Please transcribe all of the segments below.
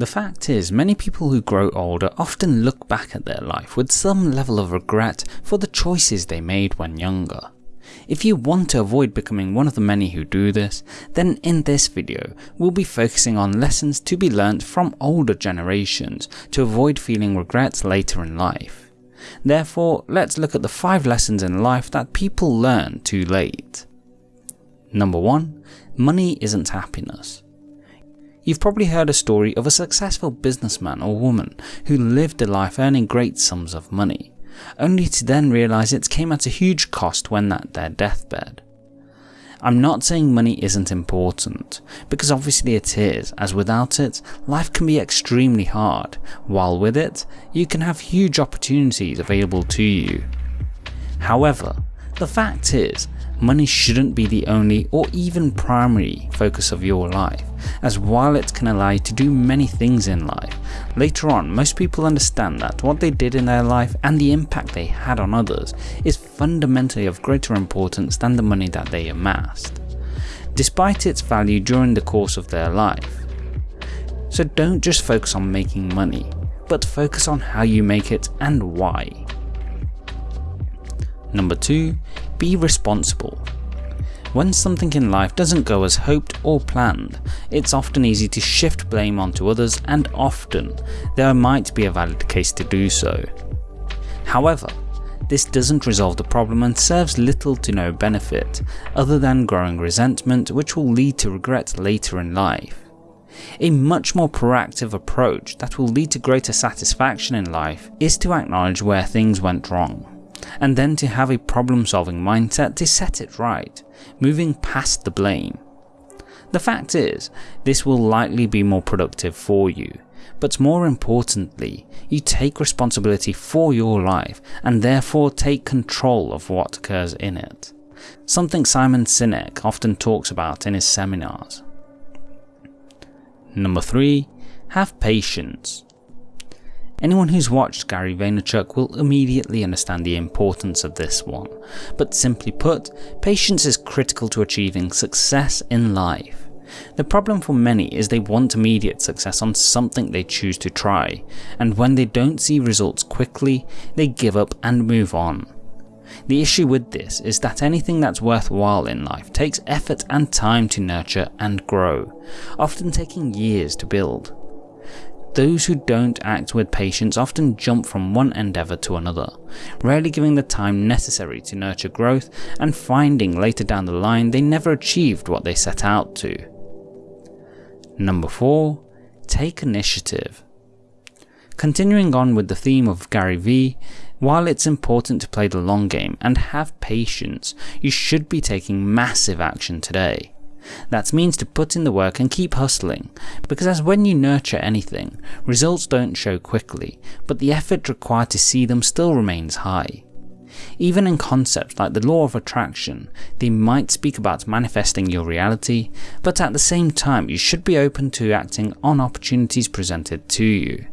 The fact is, many people who grow older often look back at their life with some level of regret for the choices they made when younger. If you want to avoid becoming one of the many who do this, then in this video we'll be focusing on lessons to be learnt from older generations to avoid feeling regrets later in life. Therefore, let's look at the 5 lessons in life that people learn too late. Number 1. Money isn't happiness. You've probably heard a story of a successful businessman or woman who lived a life earning great sums of money, only to then realise it came at a huge cost when at their deathbed. I'm not saying money isn't important, because obviously it is, as without it, life can be extremely hard, while with it, you can have huge opportunities available to you. However, the fact is, money shouldn't be the only or even primary focus of your life, as while it can allow you to do many things in life, later on most people understand that what they did in their life and the impact they had on others is fundamentally of greater importance than the money that they amassed, despite its value during the course of their life. So don't just focus on making money, but focus on how you make it and why. Number 2. Be responsible. When something in life doesn't go as hoped or planned, it's often easy to shift blame onto others and often there might be a valid case to do so. However, this doesn't resolve the problem and serves little to no benefit, other than growing resentment which will lead to regret later in life. A much more proactive approach that will lead to greater satisfaction in life is to acknowledge where things went wrong and then to have a problem solving mindset to set it right, moving past the blame. The fact is, this will likely be more productive for you, but more importantly, you take responsibility for your life and therefore take control of what occurs in it. Something Simon Sinek often talks about in his seminars. Number 3. Have patience. Anyone who's watched Gary Vaynerchuk will immediately understand the importance of this one, but simply put, patience is critical to achieving success in life. The problem for many is they want immediate success on something they choose to try, and when they don't see results quickly, they give up and move on. The issue with this is that anything that's worthwhile in life takes effort and time to nurture and grow, often taking years to build. Those who don't act with patience often jump from one endeavour to another, rarely giving the time necessary to nurture growth and finding later down the line they never achieved what they set out to. Number 4. Take initiative. Continuing on with the theme of Gary Vee, while it's important to play the long game and have patience, you should be taking massive action today. That means to put in the work and keep hustling, because as when you nurture anything, results don't show quickly, but the effort required to see them still remains high. Even in concepts like the law of attraction, they might speak about manifesting your reality, but at the same time you should be open to acting on opportunities presented to you.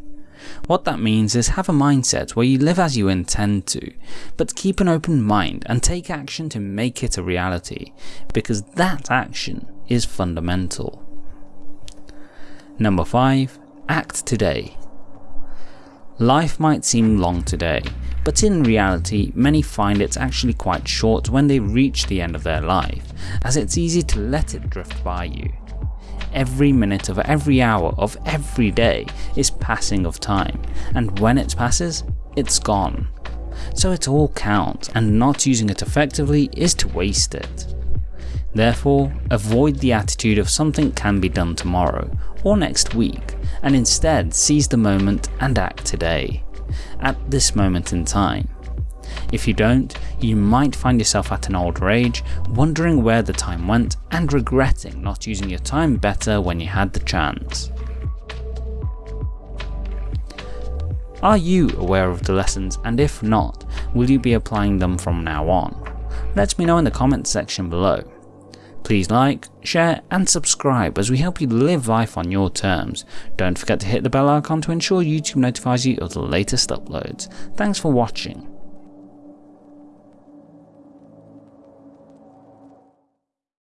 What that means is have a mindset where you live as you intend to, but keep an open mind and take action to make it a reality, because that action is fundamental. Number 5. Act today. Life might seem long today, but in reality many find it actually quite short when they reach the end of their life, as it's easy to let it drift by you every minute of every hour of every day is passing of time, and when it passes, it's gone. So it all counts, and not using it effectively is to waste it. Therefore, avoid the attitude of something can be done tomorrow or next week, and instead seize the moment and act today, at this moment in time. If you don't, you might find yourself at an older age, wondering where the time went and regretting not using your time better when you had the chance. Are you aware of the lessons and if not, will you be applying them from now on? Let me know in the comments section below. Please like, share and subscribe as we help you live life on your terms. Don't forget to hit the bell icon to ensure YouTube notifies you of the latest uploads. Thanks for watching.